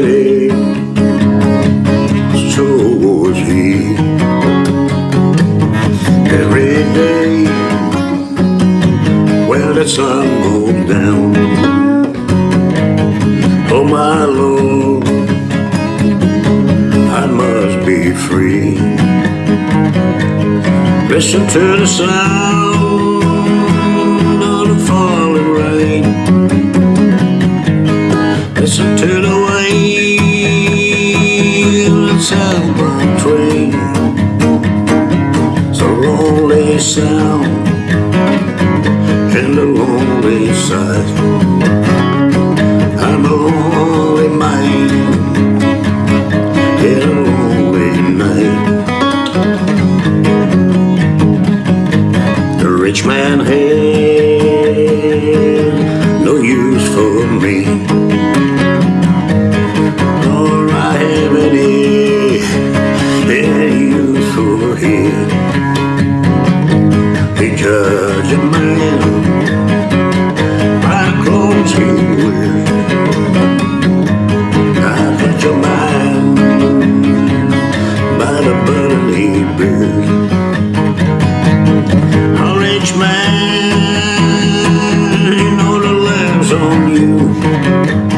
daddy, so was he. Every day, when the sun goes down, oh my Lord, I must be free. Listen to the sound southbound train. It's a lonely sound and a lonely sight. I'm a lonely man in a lonely night. The rich man had judge a man by the clothes he wears. I judge a man by the burden he bears. A rich man, you know the lives on. You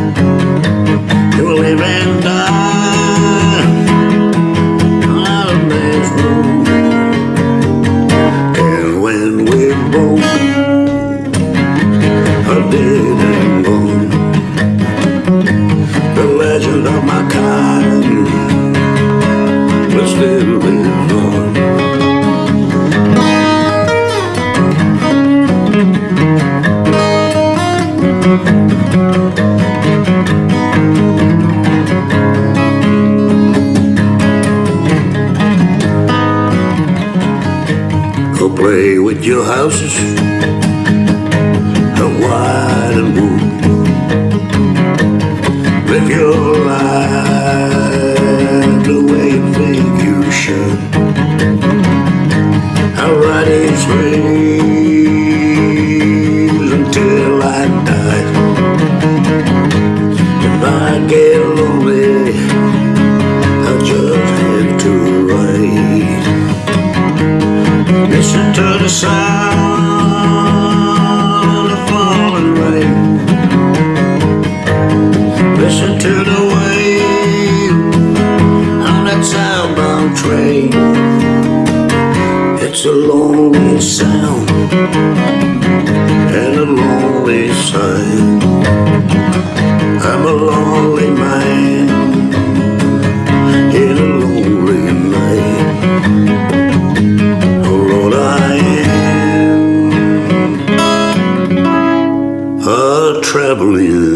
Go play with your houses wide and wood. Live your life the way you think should. I'll ride these waves until I die. If I get lonely, I'll just have to ride. Listen to the sound way It's a lonely sound And a lonely sight. I'm a lonely man In a lonely night. Oh Lord, I am A traveling